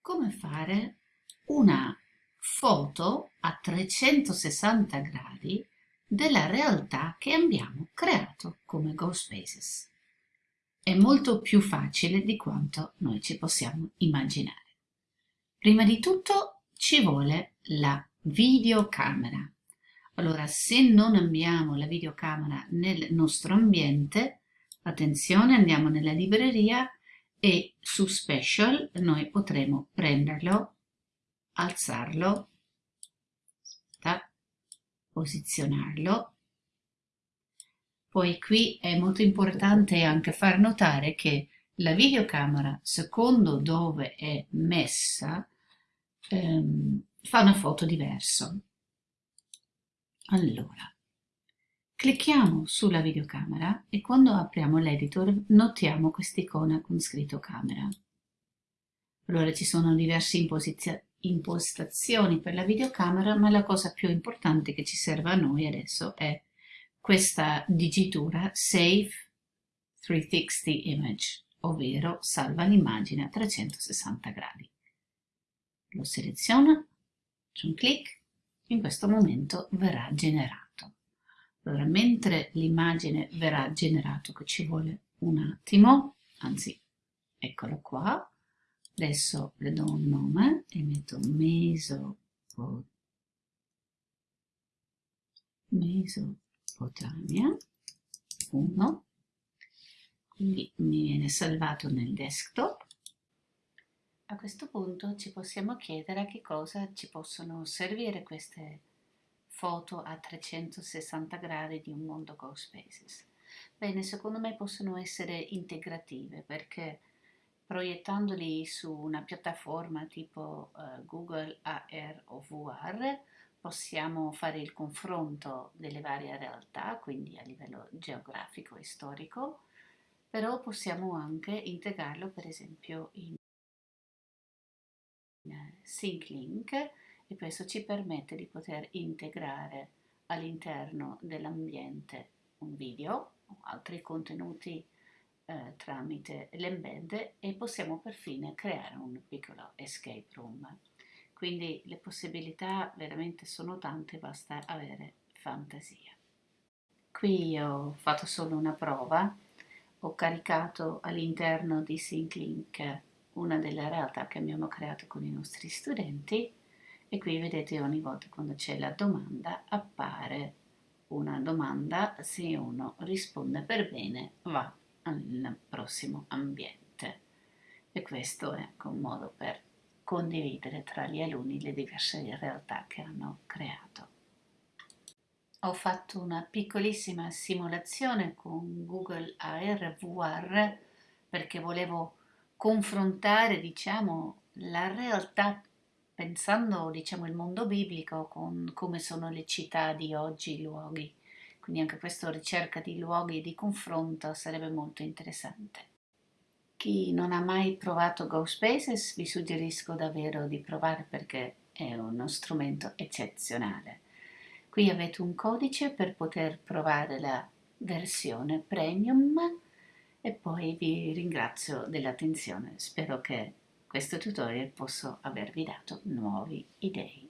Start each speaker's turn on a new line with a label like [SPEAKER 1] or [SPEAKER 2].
[SPEAKER 1] come fare una foto a 360 gradi della realtà che abbiamo creato come GoSpaces. È molto più facile di quanto noi ci possiamo immaginare. Prima di tutto ci vuole la videocamera. Allora, se non abbiamo la videocamera nel nostro ambiente, attenzione, andiamo nella libreria e su Special noi potremo prenderlo, alzarlo, posizionarlo. Poi qui è molto importante anche far notare che la videocamera, secondo dove è messa, ehm, fa una foto diversa. Allora, Clicchiamo sulla videocamera e quando apriamo l'editor notiamo quest'icona con scritto camera. Allora ci sono diverse impostazioni per la videocamera, ma la cosa più importante che ci serve a noi adesso è questa digitura Save 360 Image, ovvero salva l'immagine a 360 gradi. Lo seleziono, faccio un clic, in questo momento verrà generato. Allora, mentre l'immagine verrà generato, che ci vuole un attimo, anzi, eccolo qua, adesso le do un nome e metto Mesopotamia, Mesopotamia 1, quindi mi viene salvato nel desktop. A questo punto ci possiamo chiedere a che cosa ci possono servire queste foto a 360 gradi di un mondo GoSpaces. Bene, secondo me possono essere integrative perché proiettandoli su una piattaforma tipo uh, Google AR o VR possiamo fare il confronto delle varie realtà, quindi a livello geografico e storico, però possiamo anche integrarlo per esempio in SyncLink e questo ci permette di poter integrare all'interno dell'ambiente un video o altri contenuti eh, tramite l'embed e possiamo perfino creare un piccolo escape room. Quindi le possibilità veramente sono tante, basta avere fantasia. Qui ho fatto solo una prova, ho caricato all'interno di SyncLink una delle realtà che abbiamo creato con i nostri studenti e qui vedete ogni volta quando c'è la domanda appare una domanda se uno risponde per bene va al prossimo ambiente e questo è un modo per condividere tra gli alunni le diverse realtà che hanno creato. Ho fatto una piccolissima simulazione con Google AR VR perché volevo confrontare diciamo la realtà pensando diciamo il mondo biblico con come sono le città di oggi, i luoghi. Quindi anche questa ricerca di luoghi di confronto sarebbe molto interessante. Chi non ha mai provato GoSpaces vi suggerisco davvero di provare perché è uno strumento eccezionale. Qui avete un codice per poter provare la versione premium e poi vi ringrazio dell'attenzione. Spero che questo tutorial possa avervi dato nuove idee.